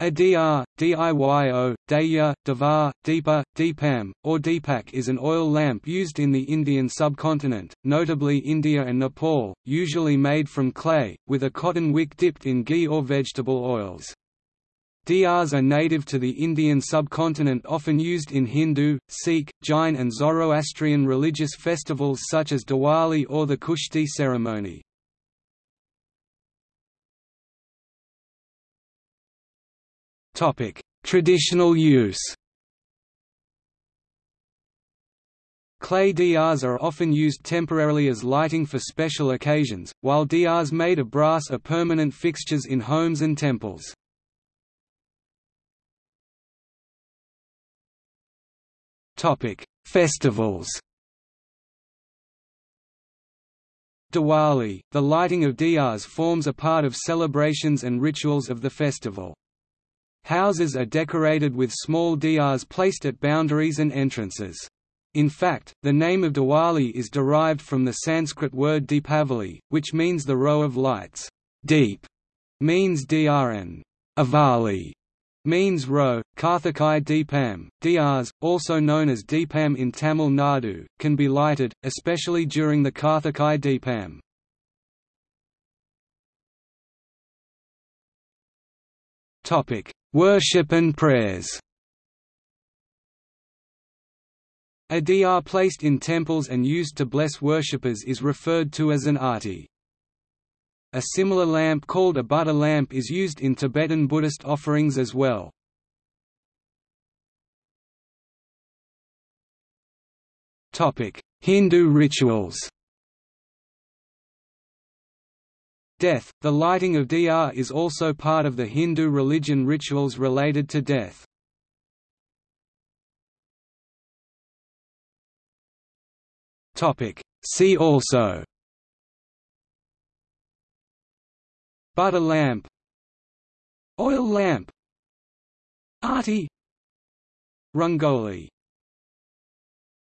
A diya, diyo, daya, devar, deepa, deepam, or deepak is an oil lamp used in the Indian subcontinent, notably India and Nepal, usually made from clay, with a cotton wick dipped in ghee or vegetable oils. Diyas are native to the Indian subcontinent often used in Hindu, Sikh, Jain and Zoroastrian religious festivals such as Diwali or the Kushti ceremony. Traditional use. Clay diyas are often used temporarily as lighting for special occasions, while diyas made of brass are permanent fixtures in homes and temples. Festivals. Diwali, the lighting of diyas forms a part of celebrations and rituals of the festival. Houses are decorated with small diyas placed at boundaries and entrances. In fact, the name of Diwali is derived from the Sanskrit word Deepavali, which means the row of lights. Deep means diya and avali means row. Karthikai Deepam, diyas, also known as Deepam in Tamil Nadu, can be lighted, especially during the Karthikai Deepam. Topic: Worship and prayers. A diya placed in temples and used to bless worshippers is referred to as an arti. A similar lamp called a butter lamp is used in Tibetan Buddhist offerings as well. Hindu rituals Death – The lighting of diya is also part of the Hindu religion rituals related to death. See also. Butter lamp. Oil lamp. Arti. Rangoli